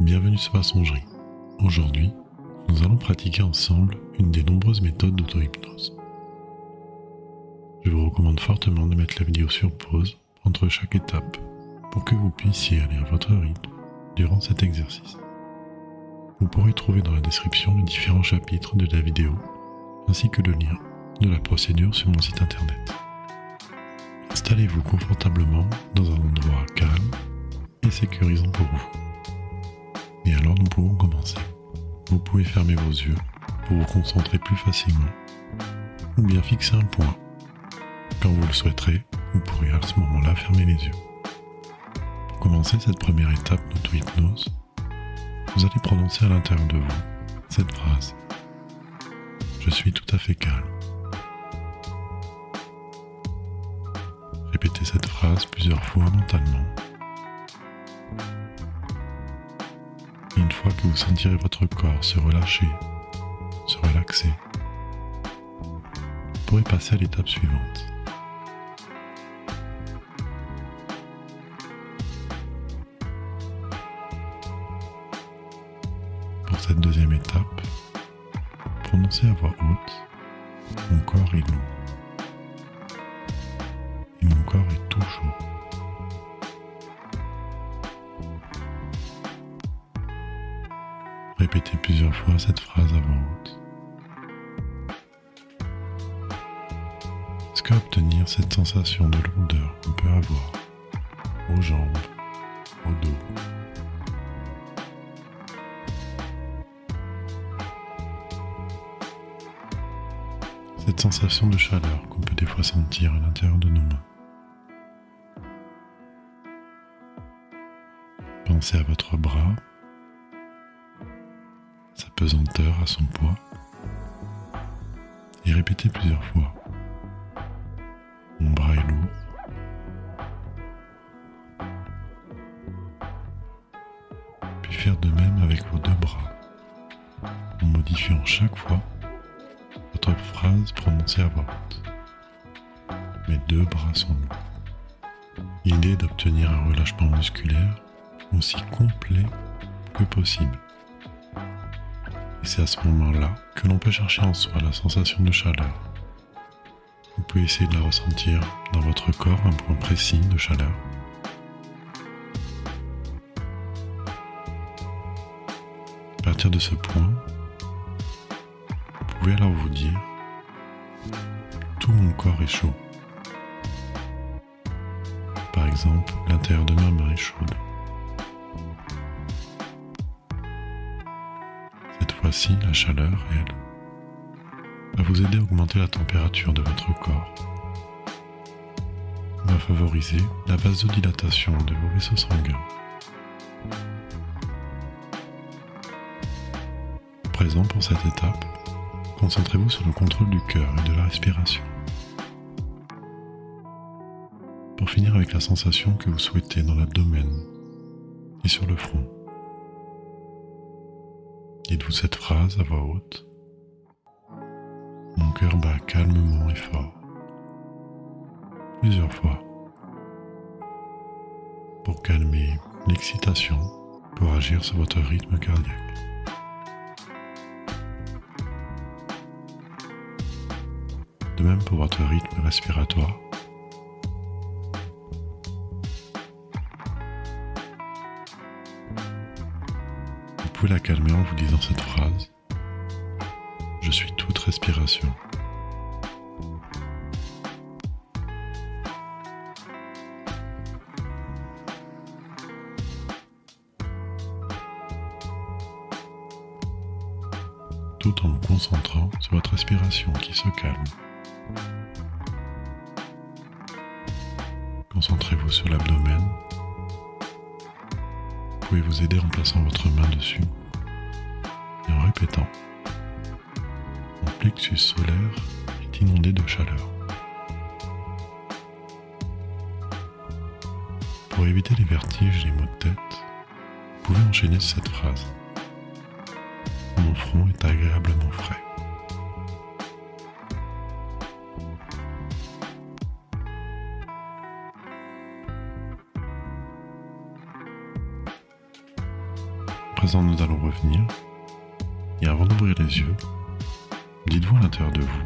Bienvenue sur ma songerie. Aujourd'hui, nous allons pratiquer ensemble une des nombreuses méthodes d'auto-hypnose. Je vous recommande fortement de mettre la vidéo sur pause entre chaque étape pour que vous puissiez aller à votre rythme durant cet exercice. Vous pourrez trouver dans la description les différents chapitres de la vidéo ainsi que le lien de la procédure sur mon site internet. Installez-vous confortablement dans un endroit calme et sécurisant pour vous. Nous pouvons commencer. Vous pouvez fermer vos yeux pour vous concentrer plus facilement ou bien fixer un point. Quand vous le souhaiterez, vous pourrez à ce moment-là fermer les yeux. Pour commencer cette première étape d'auto-hypnose, vous allez prononcer à l'intérieur de vous cette phrase. Je suis tout à fait calme. Répétez cette phrase plusieurs fois mentalement. Fois que vous sentirez votre corps se relâcher, se relaxer, vous pourrez passer à l'étape suivante. Pour cette deuxième étape, prononcez à voix haute Mon corps est lourd. Et mon corps est tout Répétez plusieurs fois cette phrase à haute. Est-ce qu'obtenir cette sensation de lourdeur qu'on peut avoir aux jambes, au dos, cette sensation de chaleur qu'on peut des fois sentir à l'intérieur de nos mains. Pensez à votre bras sa pesanteur à son poids et répétez plusieurs fois. Mon bras est lourd. Puis faire de même avec vos deux bras, en modifiant chaque fois votre phrase prononcée à voix haute. Mes deux bras sont lourds. L'idée est d'obtenir un relâchement musculaire aussi complet que possible. Et c'est à ce moment-là que l'on peut chercher en soi la sensation de chaleur. Vous pouvez essayer de la ressentir dans votre corps, un point précis de chaleur. À partir de ce point, vous pouvez alors vous dire, tout mon corps est chaud. Par exemple, l'intérieur de ma main est chaude. La chaleur, elle, va vous aider à augmenter la température de votre corps, va favoriser la vasodilatation de vos vaisseaux sanguins. Présent pour cette étape, concentrez-vous sur le contrôle du cœur et de la respiration. Pour finir avec la sensation que vous souhaitez dans l'abdomen et sur le front. Dites-vous cette phrase à voix haute. Mon cœur bat calmement et fort. Plusieurs fois. Pour calmer l'excitation, pour agir sur votre rythme cardiaque. De même pour votre rythme respiratoire. Pouvez la calmer en vous disant cette phrase. Je suis toute respiration. tout en vous concentrant sur votre respiration qui se calme. Concentrez-vous sur l'abdomen pouvez vous aider en plaçant votre main dessus et en répétant. Mon plexus solaire est inondé de chaleur. Pour éviter les vertiges et les maux de tête, vous pouvez enchaîner cette phrase. Mon front est agréablement frais. Présent, nous allons revenir. Et avant d'ouvrir les yeux, dites-vous à l'intérieur de vous,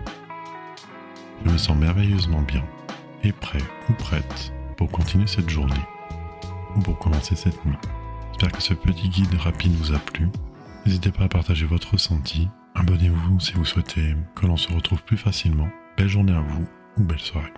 je me sens merveilleusement bien et prêt ou prête pour continuer cette journée ou pour commencer cette nuit. J'espère que ce petit guide rapide vous a plu. N'hésitez pas à partager votre ressenti. Abonnez-vous si vous souhaitez que l'on se retrouve plus facilement. Belle journée à vous ou belle soirée.